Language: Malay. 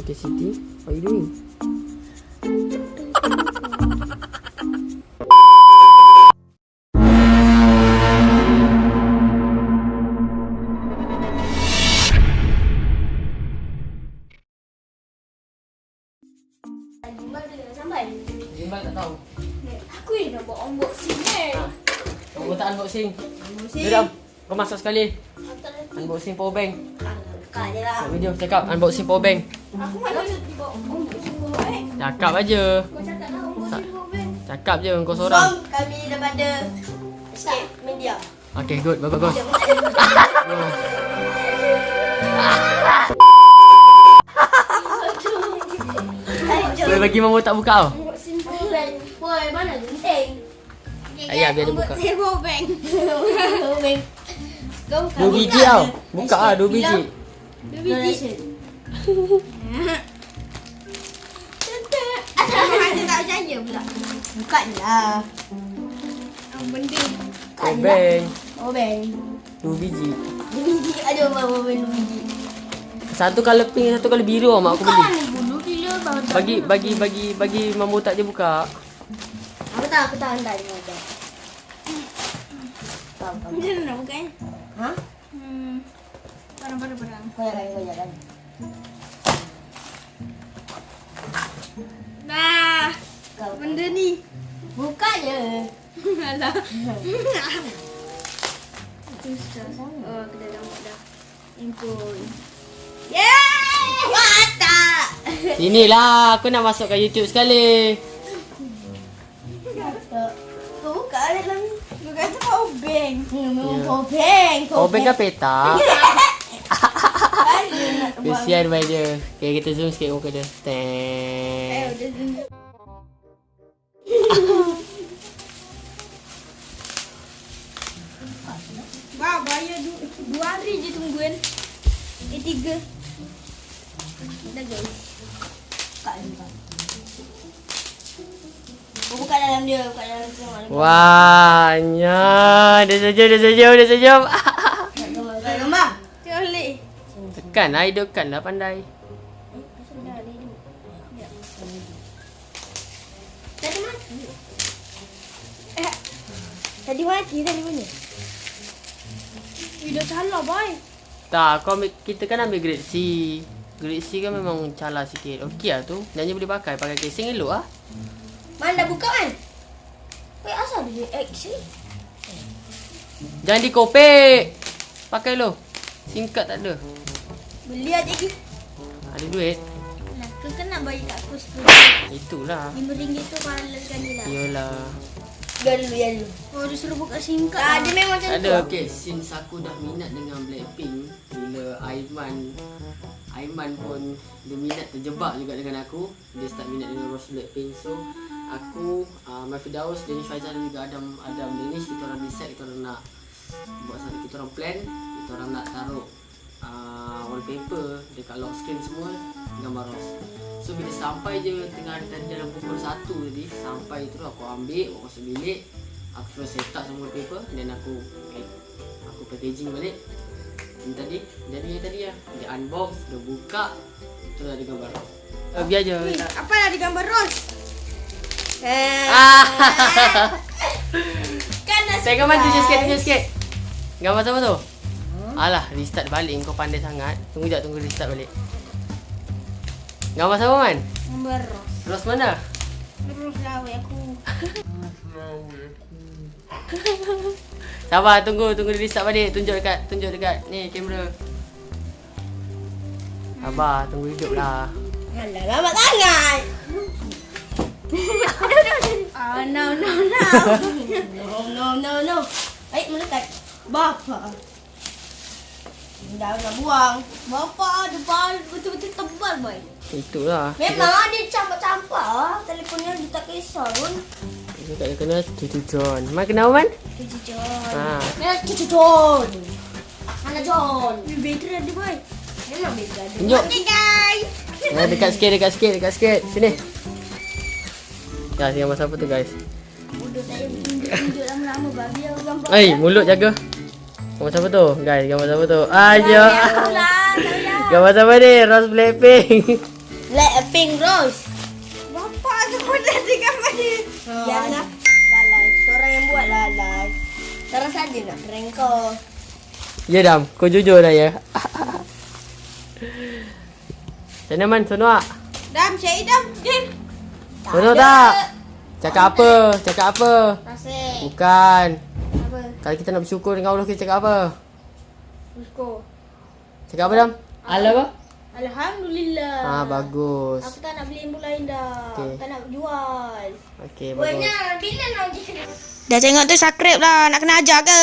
Okay, Siti. What are you doing? Gimbal tu dah sampai. Gimbal tak tahu. Aku yang nak buat unboxing ni. Kau buat unboxing. Unboxing. Jom. Kau masuk sekali. Nanti. Unboxing power bank. Kak je lah. Buat video cakap unboxing power bank. Aku mana eh. Cakap aja. Kau cakap lah kau Ben. Cakap je kau seorang. Song kami daripada Escape Media. Okay, good. Bagus. Boleh bagi mamu tak buka tau. Boy, mana gunting? Ayah, biar dia buka. Dua biji tau. Buka lah, dua biji. Dua biji. Tak pula. Bukan lah. Apa benda? Oh bang. Dua biji. Dua biji. Ada berapa bang dua biji? Satu colour pink, satu colour biru mak aku beli. Bulu tak. Bagi bagi bagi bagi mamu tak je buka. Aku tahu, aku tahu hantar ni ada. Tahu, tahu. Macam mana nak buka eh? Ha? Hmm. Barang-barang-barang. Kau jangan, kau jangan. Nah, Kau. benda ni. Buka je. Alah. Oh, kita dah buat dah. Impun. Yeay! Wah, tak. Sinilah aku nak masuk ke YouTube sekali. Kau buka dalam ni. Kau kata power bank. Hmm, kau bang. Power bank kan petak. Kan dia nak buang. Kesian baik dia. Okay, kita zoom sikit muka dia. Eh, Stand. tunjuk. Wah, bayar du dua hari je tungguin. Eh, tiga. Dah guys. Buka je, buka. Kau buka dalam dia, buka dalam tu. Wah, nya. Dia senyum, dia senyum, dia. Nak gambar, nak gambar. Boleh. Tekan lah, hidupkan lah pandai. Tadi mati. Eh, tadi mati tadi mana? Video salah, boy. Tak, kau ambil, kita kan ambil grade C. Grade C kan memang calar sikit. Okey lah tu. Nyanyi boleh pakai. Pakai casing elok lah. Mana dah buka kan? Wait, asal dia X ni? Jangan dikopek. Pakai lo. Singkat tak ada. Beli aja lagi. Ada duit. Nah, kau kan nak bayar kat aku Itulah. RM5 tu kalau sekali lah. Biar dulu, biar dulu. Oh, dia suruh buka singkat. Tak, dia memang macam Tak tu. ada. Okay, since aku dah minat dengan Blackpink. Bila Aiman. Aiman pun dia minat terjebak juga dengan aku. Dia start minat dengan Rose Blackpink. So, aku, uh, Mafi Daus, Denny Faizal dan juga Adam Adam Danish. Kita orang decide, kita orang nak buat satu. Kita orang plan. Kita orang nak taruh uh, wallpaper dekat lock screen semua gambar Rose. So bila sampai je tengah tadi dalam pukul 1 tadi Sampai tu aku ambil, aku masuk bilik Aku terus set up semua paper Dan aku eh, Aku packaging balik Dan tadi, jadi yang tadi lah Dia unbox, dia buka Terus ada gambar uh, Biar je Apa lah di gambar Ros? Eh, ah. kan dah Tengok man tunjuk sikit, sikit Gambar siapa tu? Alah, restart balik kau pandai sangat Tunggu jap, tunggu restart balik Gambar siapa man? Gambar Ros. Rose mana? Terus lawa aku. Sabar, tunggu, tunggu dia restart balik. Tunjuk dekat, tunjuk dekat ni kamera. Sabar, tunggu hidup lah. Alah, lambat sangat. Ah, no, no, no. No, no, no, no. Baik, melekat. Bapa. Dah nak buang. Bapa depan betul-betul tebal, boy. Itulah. Memang dia campak-campak lah. Telefonnya dia tak kisah pun. Dia kena Cucu John. Man kenal man? Cucu John. Ha. Mana Cucu John? Mana John? Ni bateri ada, boy. Memang beza ada. Tunjuk. Okay guys. Ha, dekat sikit, dekat sikit, dekat sikit. Sini. Ya, gambar siapa tu guys? Bodoh saya tunjuk-tunjuk lama-lama babi aku gambar. Eh, mulut jaga. Gambar siapa tu? Guys, gambar siapa tu? Ayo. Lah, saya. Gambar siapa ni? Rose Blackpink. Blackpink Rose. Bapak tu pun dah dengan mana? Jangan lalai. Seorang yang buat lalai. Terus saja nak prank kau. Ya Dam, kau jujur dah ya. Sana man, sono? Dam, Syed Dam. Din. Sono tak? Cakap apa? Cakap apa? Bukan. Kalau kita nak bersyukur dengan Allah, kita cakap apa? Usko. Cakap apa Dam? Allah apa? Alhamdulillah. Ah, bagus. Aku tak nak beli yang lain dah. Okey. Aku tak nak jual. Okey, bagus. Bila nak jadi? Dah tengok tu subscribe lah. Nak kena ajar ke?